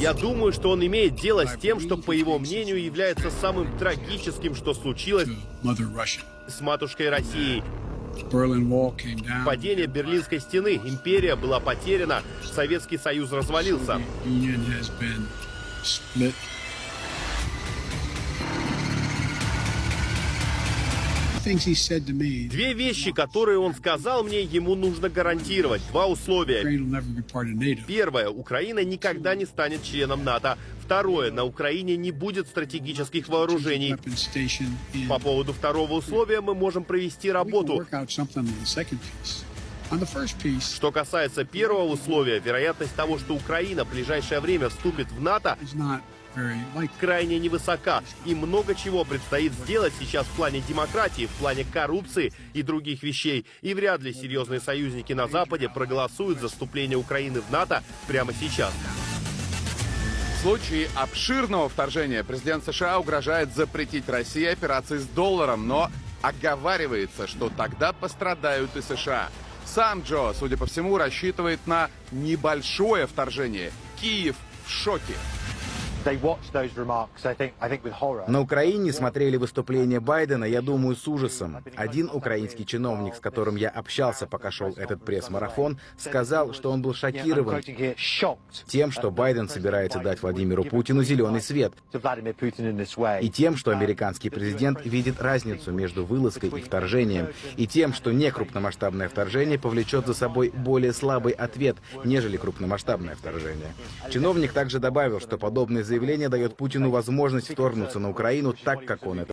Я думаю, что он имеет дело с тем, что, по его мнению, является самым трагическим, что случилось с матушкой Россией. Падение Берлинской стены, империя была потеряна, Советский Союз развалился. Две вещи, которые он сказал мне, ему нужно гарантировать. Два условия. Первое. Украина никогда не станет членом НАТО. Второе. На Украине не будет стратегических вооружений. По поводу второго условия мы можем провести работу. Что касается первого условия, вероятность того, что Украина в ближайшее время вступит в НАТО, крайне невысока. И много чего предстоит сделать сейчас в плане демократии, в плане коррупции и других вещей. И вряд ли серьезные союзники на Западе проголосуют за вступление Украины в НАТО прямо сейчас. В случае обширного вторжения президент США угрожает запретить России операции с долларом, но оговаривается, что тогда пострадают и США. Сам Джо, судя по всему, рассчитывает на небольшое вторжение. Киев в шоке. На Украине смотрели выступление Байдена, я думаю, с ужасом. Один украинский чиновник, с которым я общался, пока шел этот пресс-марафон, сказал, что он был шокирован тем, что Байден собирается дать Владимиру Путину зеленый свет, и тем, что американский президент видит разницу между вылазкой и вторжением, и тем, что некрупномасштабное вторжение повлечет за собой более слабый ответ, нежели крупномасштабное вторжение. Чиновник также добавил, что подобное заявление дает Путину возможность вторгнуться на Украину так, как он это